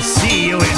see you in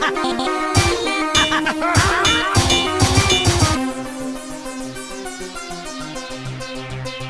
Ha!